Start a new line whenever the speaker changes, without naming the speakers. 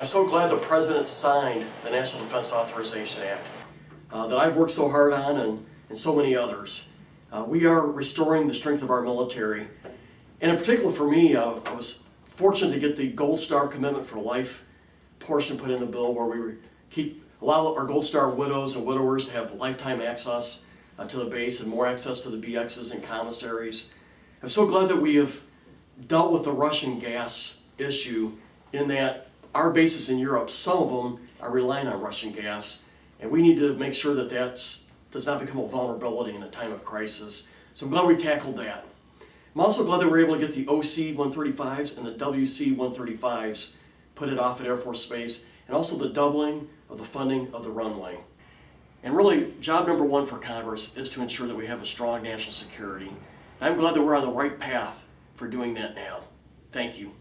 I'm so glad the President signed the National Defense Authorization Act uh, that I've worked so hard on and, and so many others. Uh, we are restoring the strength of our military. And in particular for me, uh, I was fortunate to get the Gold Star Commitment for Life portion put in the bill where we keep allow our Gold Star widows and widowers to have lifetime access uh, to the base and more access to the BXs and commissaries. I'm so glad that we have dealt with the Russian gas issue in that our bases in Europe, some of them are relying on Russian gas, and we need to make sure that that does not become a vulnerability in a time of crisis. So I'm glad we tackled that. I'm also glad that we were able to get the OC 135s and the WC 135s put it Offutt Air Force Base, and also the doubling of the funding of the runway. And really, job number one for Congress is to ensure that we have a strong national security. And I'm glad that we're on the right path for doing that now. Thank you.